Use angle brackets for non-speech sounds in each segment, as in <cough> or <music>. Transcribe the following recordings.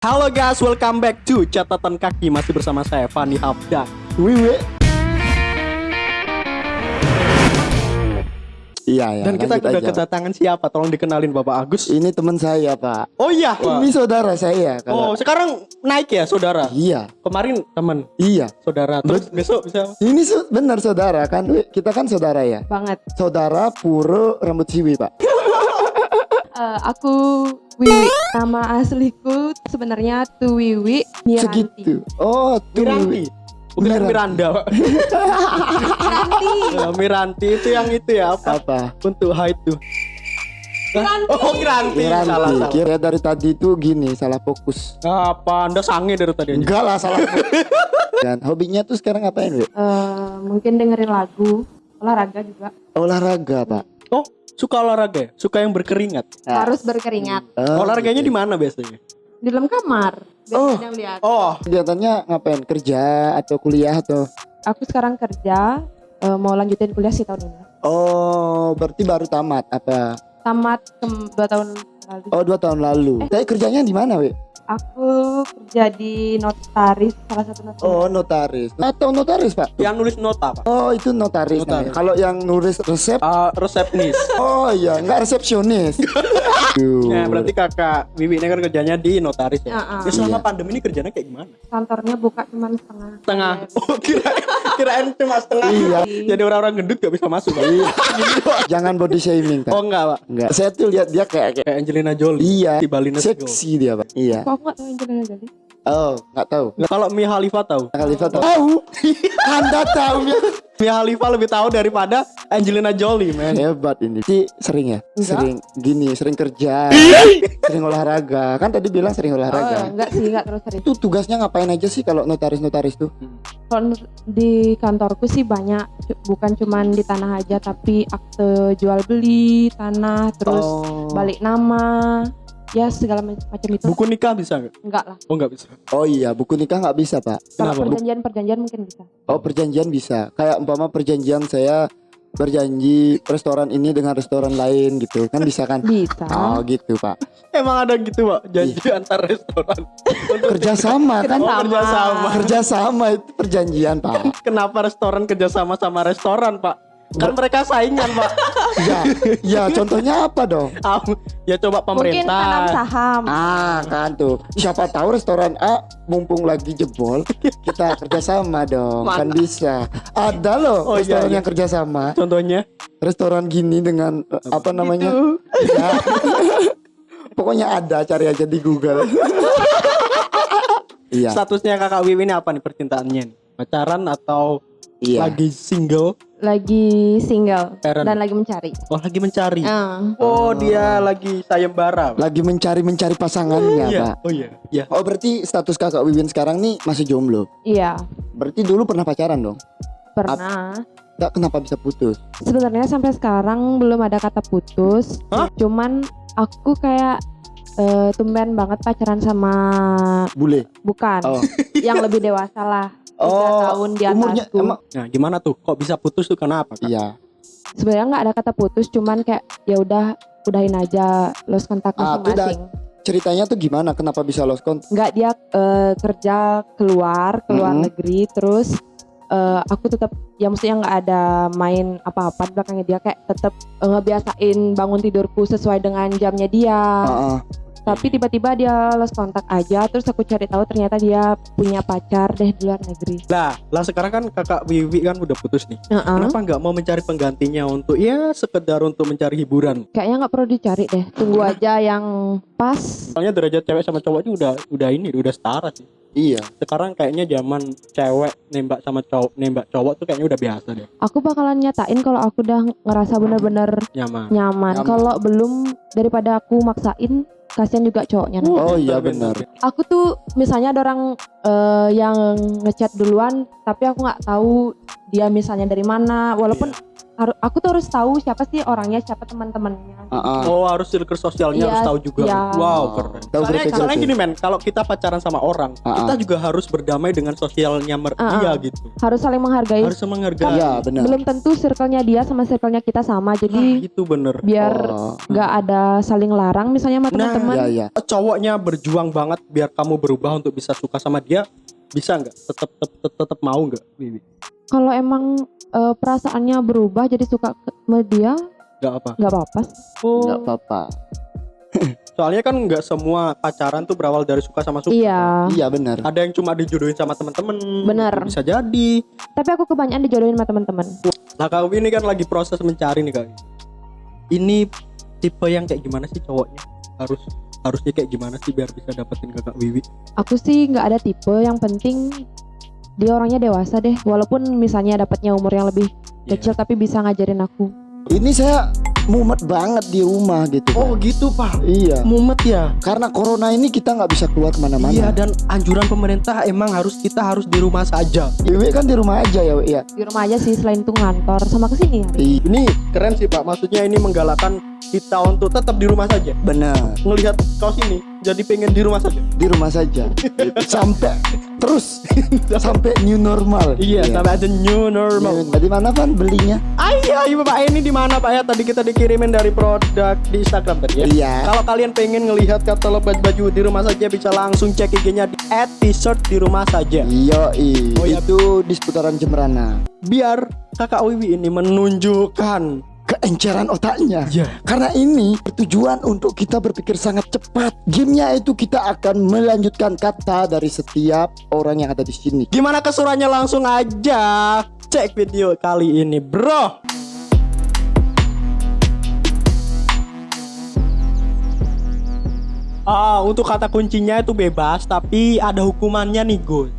Halo guys, welcome back to catatan kaki masih bersama saya Fani Hafda. Wiwi. Iya ya. Dan kita lanjut udah aja. kedatangan siapa? Tolong dikenalin Bapak Agus. Ini teman saya pak. Oh iya. Ini saudara saya. Oh Kalau... sekarang naik ya saudara. Iya. Kemarin teman Iya. saudara. Terus besok bisa. Ini su- benar saudara kan? Kita kan saudara ya. banget. Saudara Puro rambut siwi pak. <laughs> Eh, aku Wiwi. Nama asliku sebenarnya Tuwiwi Miranti. Segitu. Oh tuh. Miranti. Bukan Miranti. Miranda, Pak. <laughs> Miranti. Ya, Miranti itu yang itu ya apa? Apa? Untuk height tuh. Miranti. Oh, Miranti. Salah, Miranti. salah. Kira dari tadi tuh gini salah fokus. Apa Anda sange dari tadi aja? Enggak lah salah. fokus. <laughs> Dan hobinya tuh sekarang ngapain, Wi? Eh, mungkin dengerin lagu, olahraga juga. Olahraga, Pak. Oh, suka olahraga ya? Suka yang berkeringat. Ah. Harus berkeringat Oh, Olahraganya gitu. di mana biasanya? Di dalam kamar. Oh. Lihat. Oh, Kegiatannya ngapain? Kerja atau kuliah atau? Aku sekarang kerja eh, mau lanjutin kuliah sih tahun ini. Oh, berarti baru tamat apa? Tamat dua tahun lalu. Oh, dua tahun lalu. Tapi kerjanya di mana, Wi? Aku kerja di notaris, salah satu notaris. Oh, notaris. Atau notaris, Pak? yang nulis nota, Pak. Oh, itu notaris. Notaris. namanya. Kalau yang nulis resep, Ah, resepnis. <laughs> oh iya, nggak resepsionis. <laughs> Ya, berarti kakak Wiwi ini kan kerjanya di notaris ya. Ya, ah. Ya, selama Iya. pandemi ini kerjanya kayak gimana? Kantornya buka cuma setengah. Setengah. Oh, kira kirain cuma setengah. Iya. Jadi orang-orang gendut gak bisa masuk, Pak. Jangan body shaming, Pak. Oh, enggak, Pak. Enggak. Saya tuh lihat dia kayak, kayak Kayak Angelina Jolie. iya, Di Bali Let's Go. seksi dia, Pak. Iya. Kok aku nggak tahu Angelina Jolie? Oh, nggak tahu. Nah, Kalau Mia Khalifa tahu. Khalifa tahu. Tahu. <laughs> Anda tahu ya. Mia Khalifa lebih tahu daripada Angelina Jolie, man. Hebat ini. Si sering ya? Enggak. Sering gini, sering kerja, sering olahraga. Kan tadi bilang sering Oh, olahraga. enggak sih, enggak terus sering. Itu tugasnya ngapain aja sih kalau notaris-notaris tuh? Kalau di kantorku sih banyak, bukan cuman di tanah aja, tapi akte jual beli tanah, terus oh. balik nama, ya segala ma- macam itu. Buku nikah bisa nggak? Enggak lah. Oh, nggak bisa. Oh iya, buku nikah nggak bisa, Pak. Kalau Kenapa? perjanjian-perjanjian mungkin bisa. Oh, perjanjian bisa. Kayak umpama perjanjian saya berjanji restoran ini dengan restoran lain gitu. Kan bisa kan? Bisa. Oh, gitu, Pak. Emang ada gitu, Pak? Janji antar restoran. <laughs> Kerjasama kan? Oh, kerjasama. <laughs> Kerjasama itu perjanjian, Pak. Kenapa restoran kerjasama sama restoran, Pak? Kan mereka saingan, Pak. <laughs> Ya, <laughs> ya contohnya apa dong? Ah, ya coba Mungkin tanam pemerintah. saham. Ah kan tuh siapa tahu restoran A mumpung lagi jebol kita kerjasama dong kan bisa ada loh Oh, iya, restoran iya. yang kerjasama Contohnya restoran gini dengan eh, apa namanya Ya. <laughs> pokoknya ada cari aja di Google <laughs> iya statusnya kakak Wiwi ini apa nih percintaannya? nih? Pacaran atau iya lagi single? Lagi single Karen. dan lagi mencari. Oh, lagi mencari. Ah. Oh, dia lagi sayembara. Pak. lagi mencari mencari pasangannya Iya. pak Oh iya. Iya. oh berarti status kakak Wiwin sekarang nih masih jomblo Iya, berarti dulu pernah pacaran dong pernah. Nggak, kenapa bisa putus Sebenarnya sampai sekarang belum ada kata putus. Hah? Cuman aku kayak eh, tumben banget pacaran sama bule bukan oh yang lebih <laughs> dewasa lah. Tiga Oh, tahun di umurnya atasku. emang Nah, gimana tuh? Kok bisa putus tuh kenapa? Kak? iya Sebenarnya nggak ada kata putus, cuman kayak ya udah udahin aja lost kontak Ah, masing-masing. ceritanya tuh gimana kenapa bisa lost contact Nggak dia eh, kerja keluar keluar Mm-mm. negeri terus eh, aku tetap ya maksudnya nggak ada main apa-apa di belakangnya dia kayak tetap eh, ngebiasain bangun tidurku sesuai dengan jamnya dia. Heeh. Tapi tiba-tiba dia lost kontak aja terus aku cari tahu ternyata dia punya pacar deh di luar negeri. Lah, lah sekarang kan kakak Wiwi kan udah putus nih. Heeh. Kenapa nggak mau mencari penggantinya untuk ya sekedar untuk mencari hiburan? Kayaknya nggak perlu dicari deh. Tunggu aja yang pas. Soalnya derajat cewek sama cowoknya udah udah ini udah setara sih. Iya. Sekarang kayaknya zaman cewek nembak sama cowok nembak cowok tuh kayaknya udah biasa deh. Aku bakalan nyatain kalau aku udah ngerasa bener-bener Nyaman. nyaman. Nyaman. Kalau belum daripada aku maksain, kasihan juga cowoknya. nanti. Oh iya benar. Aku tuh misalnya ada orang eh, yang ngechat duluan, tapi aku nggak tahu dia misalnya dari mana. Walaupun harus aku tuh harus tahu siapa sih orangnya siapa teman-temannya Ah, ah. Oh harus circle sosialnya Iya, harus tahu juga. iya. Wow keren. Tahu Soalnya, soalnya gini men, kalau kita pacaran sama orang, Ah, kita ah. juga harus berdamai dengan sosialnya mer- Ah, dia ah. gitu. harus saling menghargai Harus menghargai. Iya benar. belum tentu circle-nya dia sama circle-nya kita sama Nah, jadi itu bener. biar Oh, nggak ada saling larang misalnya sama Nah, teman-teman ya ya. Cowoknya berjuang banget biar kamu berubah untuk bisa suka sama dia, bisa nggak? Tetap tetap tetap mau nggak, Wiwi? Kalau emang eh, perasaannya berubah jadi suka ke- sama dia Nggak apa. nggak apa-apa Oh, Enggak apa-apa. <laughs> soalnya kan nggak semua pacaran tuh berawal dari suka sama suka. iya Iya benar. Ada yang cuma dijodohin sama temen-temen. Bener. Bisa jadi. tapi aku kebanyakan dijodohin sama teman-teman Nah kak Wiwi ini kan lagi proses mencari nih kak. Ini tipe yang kayak gimana sih cowoknya? Harus harusnya kayak gimana sih biar bisa dapetin kakak Wiwi? aku sih nggak ada tipe yang penting dia orangnya dewasa deh walaupun misalnya dapatnya umur yang lebih Iya. kecil tapi bisa ngajarin aku Ini saya mumet banget di rumah gitu. Oh Pak. gitu pak. Iya. Mumet ya. Karena corona ini kita nggak bisa keluar ke mana-mana. Iya dan anjuran pemerintah emang harus kita harus di rumah saja. Iwi kan di rumah aja ya, ya. di rumah aja sih selain itu ngantor sama ke sini hari Iya, Ini keren sih pak. Maksudnya ini menggalakkan kita untuk tetap di rumah saja. benar. Ngelihat kaos ini jadi pengen di rumah saja. Di rumah saja. Gitu. <laughs> sampai terus sampai new normal. Iya, sampai ada new normal. Iya. Di mana Van belinya? Ayo, ayo Pak, ini di mana Pak ya? Tadi kita dikirimin dari produk di Instagram tadi ya. Iya. Kalau kalian pengen ngelihat katalog baju-baju di rumah saja bisa langsung cek IG-nya di @t-shirt di rumah saja. Iya, Oh, iya. itu di seputaran Jemberana. Biar Kakak Wiwi ini menunjukkan Keenceran otaknya. ya Karena ini bertujuan untuk kita berpikir sangat cepat. Gamenya itu kita akan melanjutkan kata dari setiap orang yang ada di sini. gimana kesurannya langsung aja cek video kali ini, Bro. Ah, untuk kata kuncinya itu bebas, tapi ada hukumannya nih, Gus.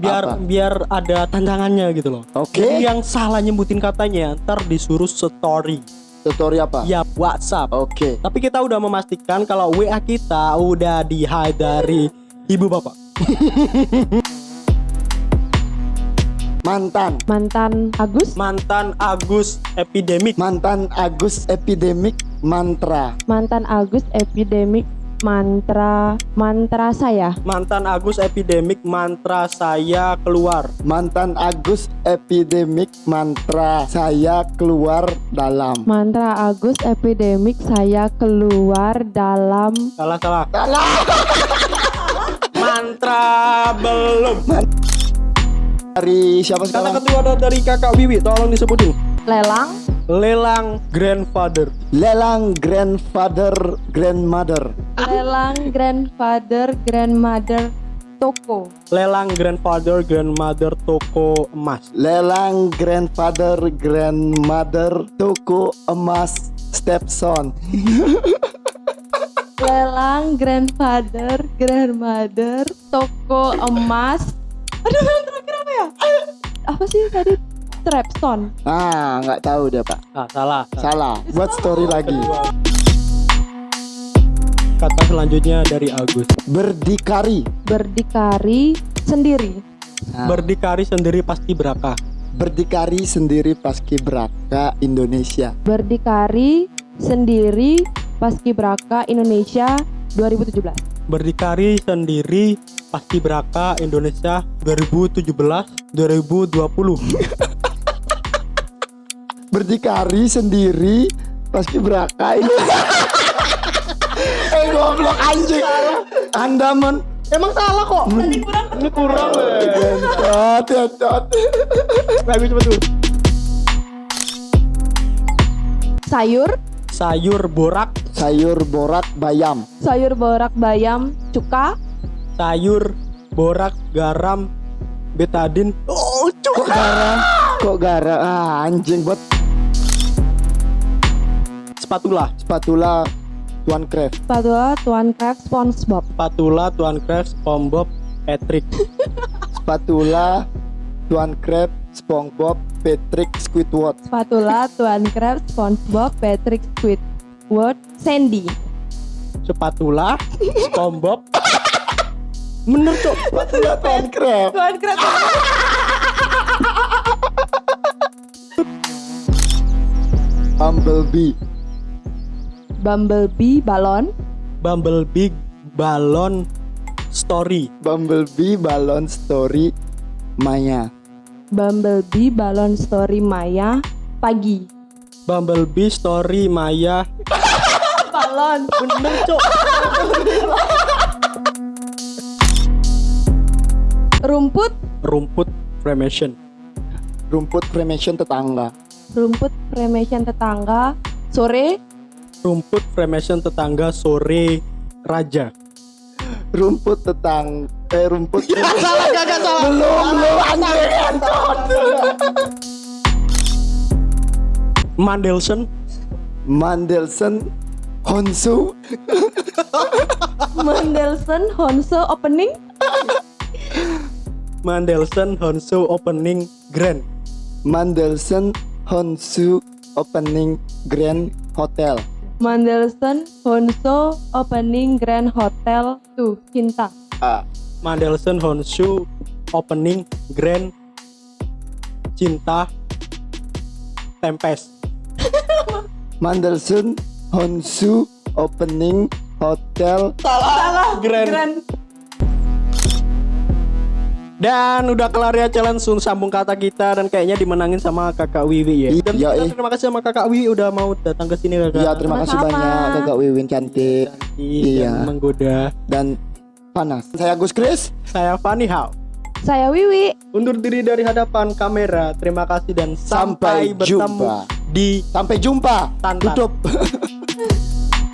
Biar Apa? biar ada tantangannya gitu loh. Oke. Jadi yang salah nyebutin katanya, ntar disuruh story. Tutorial apa? Ya, WhatsApp. Oke. Tapi kita udah memastikan kalau WA kita udah di hide dari ibu bapak. <laughs> Mantan. mantan Agus Mantan Agus epidemik. Mantan Agus epidemik mantra. mantan Agus epidemik mantra mantra saya Mantan Agus epidemik mantra saya keluar. Mantan Agus epidemik mantra saya keluar dalam. mantra Agus epidemik saya keluar dalam Salah salah. Dalam. Mantra belum. Dari siapa Kata sekarang? kedua ada dari kakak Wiwi, tolong disebutin. lelang Lelang grandfather. Lelang grandfather grandmother. lelang grandfather grandmother toko Lelang grandfather grandmother toko emas. Lelang grandfather grandmother toko emas stepson. <laughs> lelang grandfather grandmother toko emas aduh ya apa sih tadi Trapstone Ah, nggak tahu dia pak. Ah, salah. Salah. Buat story lagi. Kata selanjutnya dari Agus. Berdikari. berdikari sendiri Nah, Berdikari sendiri pasti berakah. berdikari sendiri paskibraka Indonesia. berdikari sendiri paskibraka Indonesia 2017 Berdikari sendiri pasti beraka Indonesia 2017 2020. <laughs> Berdikari sendiri paskibraka Indonesia. <laughs> eh goblok anjing. Anda men Emang salah kok. Ini kurang. Ini kurang. Gentot, gentot. Bagus betul. sayur Sayur borak, Sayur borak bayam. sayur borak bayam cuka sayur borak garam betadin. Oh, Kok garam? Kok garam? Ah, anjing buat spatula. spatula Tuan Craft. spatula Tuan Craft SpongeBob Spatula Tuan Craft SpongeBob Patrick. Spatula Tuan Craft SpongeBob Patrick Squidward. spatula Tuan Craft SpongeBob Patrick Squidward Sandy Spatula SpongeBob. Bener cok. Craft. Tuan Craft Bumblebee Bumblebee balon. Bumblebee balon story. Bumblebee balon story Maya Bumblebee balon story Maya pagi. Bumblebee story Maya. Balon. Bener, Cok. <laughs> Rumput. Rumput cremation. Rumput cremation tetangga Rumput cremation tetangga. Sore. Rumput cremation tetangga sore raja. Rumput tetang Eh rumput <laughs> salah gak salah. <laughs> Belum belum anjir anjot. Mandelson. Mandelson Honsu <laughs> Mendelssohn Honso opening. Mandelson Honsu opening grand. Mandelson Honsu opening Grand Hotel Mendelssohn Honso opening Grand Hotel tuh cinta. Ah, Mandelson Honsu opening grand cinta tempest. <laughs> Mandelson Honsu opening hotel Salah. Grand. Grand. Dan udah kelar ya challenge sun sambung kata kita dan kayaknya dimenangin sama kakak Wiwi ya. Dan Iya, kita terima kasih sama kakak Wiwi udah mau datang ke sini kakak. Ya terima kasih Sama-sama. banyak kakak Wiwin cantik Cantik Iya. dan menggoda. dan panas Saya Gus Kris Saya Fanny Hao. Saya Wiwi. Undur diri dari hadapan kamera. Terima kasih dan sampai, Sampai bertemu jumpa. di Sampai jumpa Tantan. Tutup <laughs>